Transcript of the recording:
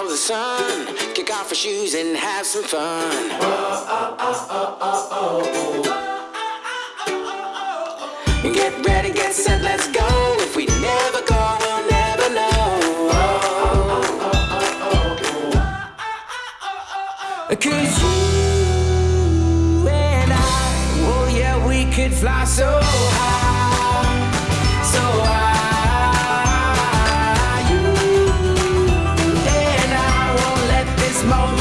follow the sun. Kick off your shoes and have some fun. Get ready, get set, let's go. If we never go, we'll never know. Cause you and I, oh yeah, we could fly so high, high.